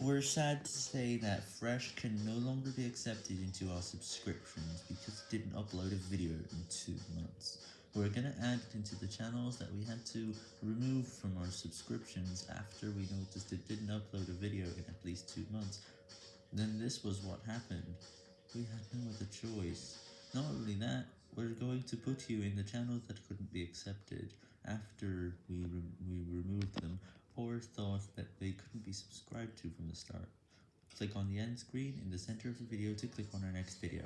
We're sad to say that Fresh can no longer be accepted into our subscriptions because it didn't upload a video in two months. We're gonna add it into the channels that we had to remove from our subscriptions after we noticed it didn't upload a video in at least two months. Then this was what happened. We had no other choice. Not only that, we're going to put you in the channels that couldn't be accepted after we, re we removed them or thought that they couldn't be subscribed to from the start. Click on the end screen in the center of the video to click on our next video.